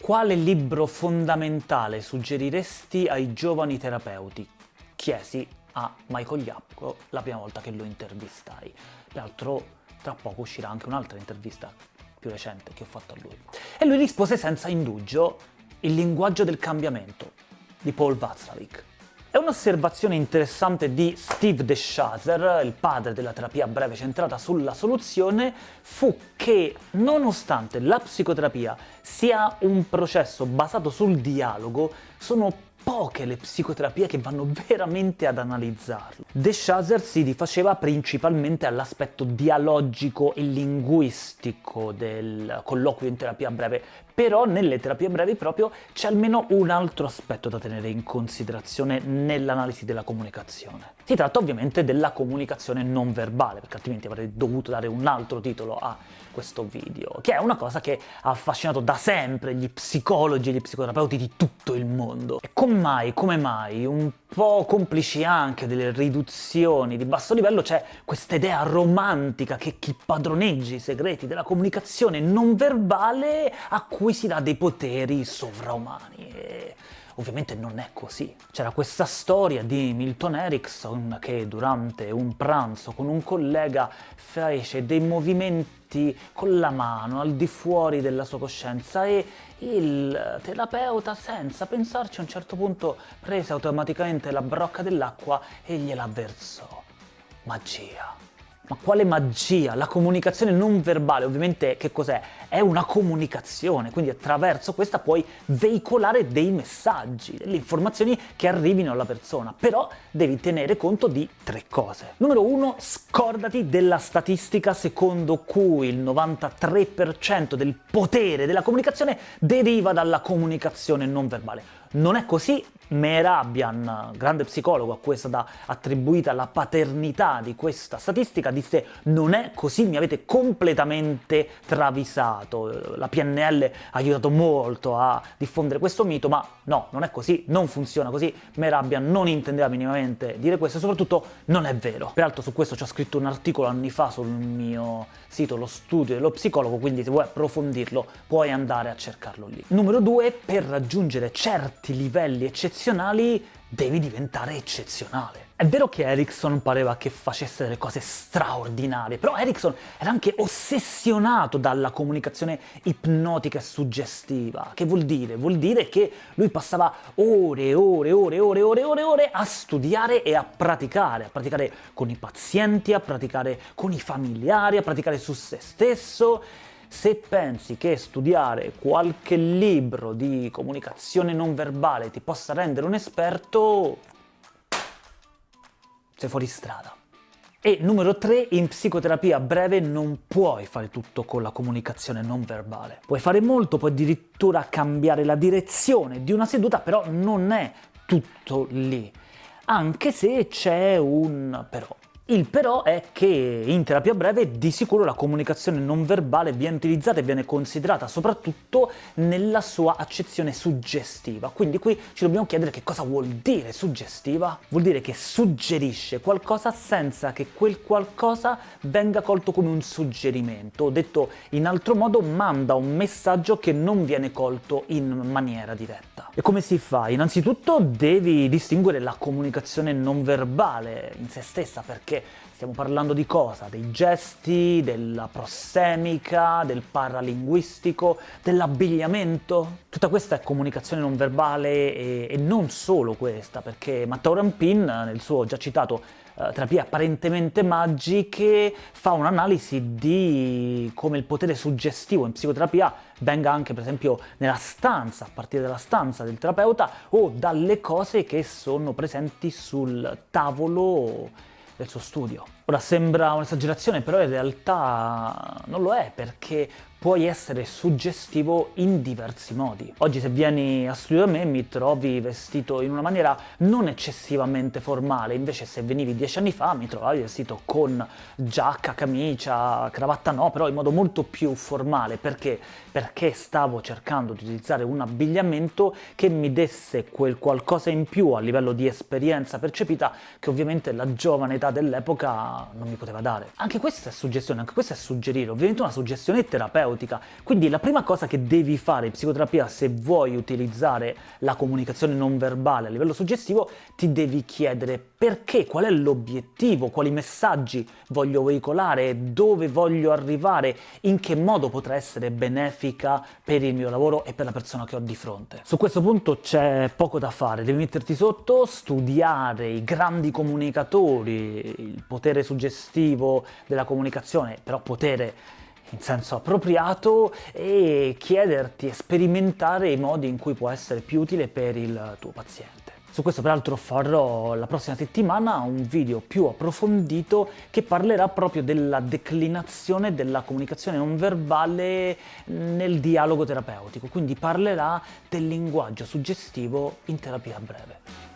Quale libro fondamentale suggeriresti ai giovani terapeuti? Chiesi a Michael Iapco la prima volta che lo intervistai. Peraltro tra poco uscirà anche un'altra intervista più recente che ho fatto a lui. E lui rispose senza indugio Il linguaggio del cambiamento di Paul Václavic. È un'osservazione interessante di Steve DeShazer, il padre della terapia breve centrata sulla soluzione, fu che nonostante la psicoterapia sia un processo basato sul dialogo, sono poche le psicoterapie che vanno veramente ad analizzarlo. De Shazer si rifaceva principalmente all'aspetto dialogico e linguistico del colloquio in terapia breve, però nelle terapie brevi proprio c'è almeno un altro aspetto da tenere in considerazione nell'analisi della comunicazione. Si tratta ovviamente della comunicazione non verbale, perché altrimenti avrei dovuto dare un altro titolo a questo video, che è una cosa che ha affascinato da sempre gli psicologi e gli psicoterapeuti di tutto il mondo. E come mai, come mai, un po' complici anche delle riduzioni di basso livello, c'è questa idea romantica che chi padroneggia i segreti della comunicazione non verbale acquisirà dei poteri sovraumani. E Ovviamente non è così. C'era questa storia di Milton Erickson che durante un pranzo con un collega fece dei movimenti con la mano al di fuori della sua coscienza e il terapeuta, senza pensarci, a un certo punto prese automaticamente la brocca dell'acqua e gliela versò. Magia. Ma quale magia? La comunicazione non verbale, ovviamente che cos'è? È una comunicazione, quindi attraverso questa puoi veicolare dei messaggi, delle informazioni che arrivino alla persona, però devi tenere conto di tre cose. Numero uno, scordati della statistica secondo cui il 93% del potere della comunicazione deriva dalla comunicazione non verbale. Non è così, Mehrabian, grande psicologo a cui è stata attribuita la paternità di questa statistica, disse non è così, mi avete completamente travisato. La PNL ha aiutato molto a diffondere questo mito, ma no, non è così, non funziona così, Mehrabian non intendeva minimamente dire questo e soprattutto non è vero. Peraltro su questo ci ho scritto un articolo anni fa sul mio sito, lo studio dello psicologo, quindi se vuoi approfondirlo puoi andare a cercarlo lì. Numero due, per raggiungere certi livelli eccezionali eccezionali devi diventare eccezionale. È vero che Erickson pareva che facesse delle cose straordinarie, però Erickson era anche ossessionato dalla comunicazione ipnotica e suggestiva. Che vuol dire? Vuol dire che lui passava ore e ore e ore e ore e ore ore ore a studiare e a praticare, a praticare con i pazienti, a praticare con i familiari, a praticare su se stesso se pensi che studiare qualche libro di comunicazione non verbale ti possa rendere un esperto, sei fuori strada. E numero 3, in psicoterapia breve non puoi fare tutto con la comunicazione non verbale. Puoi fare molto, puoi addirittura cambiare la direzione di una seduta, però non è tutto lì. Anche se c'è un però. Il però è che in terapia breve di sicuro la comunicazione non verbale viene utilizzata e viene considerata soprattutto nella sua accezione suggestiva. Quindi qui ci dobbiamo chiedere che cosa vuol dire suggestiva? Vuol dire che suggerisce qualcosa senza che quel qualcosa venga colto come un suggerimento, o detto in altro modo manda un messaggio che non viene colto in maniera diretta. E come si fa? Innanzitutto devi distinguere la comunicazione non verbale in se stessa, perché stiamo parlando di cosa? Dei gesti, della prossemica, del paralinguistico, dell'abbigliamento? Tutta questa è comunicazione non verbale e, e non solo questa, perché Matteo Rampin, nel suo già citato uh, Terapie apparentemente magiche, fa un'analisi di come il potere suggestivo in psicoterapia venga anche per esempio nella stanza, a partire dalla stanza del terapeuta, o dalle cose che sono presenti sul tavolo del suo studio. Ora sembra un'esagerazione, però in realtà non lo è, perché puoi essere suggestivo in diversi modi. Oggi se vieni a studio da me mi trovi vestito in una maniera non eccessivamente formale, invece se venivi dieci anni fa mi trovavi vestito con giacca, camicia, cravatta no, però in modo molto più formale. Perché? Perché stavo cercando di utilizzare un abbigliamento che mi desse quel qualcosa in più a livello di esperienza percepita che ovviamente la giovane età dell'epoca non mi poteva dare. Anche questa è suggestione, anche questa è suggerire, ovviamente una suggestione terapeutica. Quindi la prima cosa che devi fare in psicoterapia se vuoi utilizzare la comunicazione non verbale a livello suggestivo, ti devi chiedere perché, qual è l'obiettivo, quali messaggi voglio veicolare, dove voglio arrivare, in che modo potrà essere benefica per il mio lavoro e per la persona che ho di fronte. Su questo punto c'è poco da fare, devi metterti sotto, studiare i grandi comunicatori, il potere suggestivo della comunicazione, però potere in senso appropriato e chiederti e sperimentare i modi in cui può essere più utile per il tuo paziente. Su questo peraltro farò la prossima settimana un video più approfondito che parlerà proprio della declinazione della comunicazione non verbale nel dialogo terapeutico, quindi parlerà del linguaggio suggestivo in terapia breve.